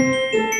Música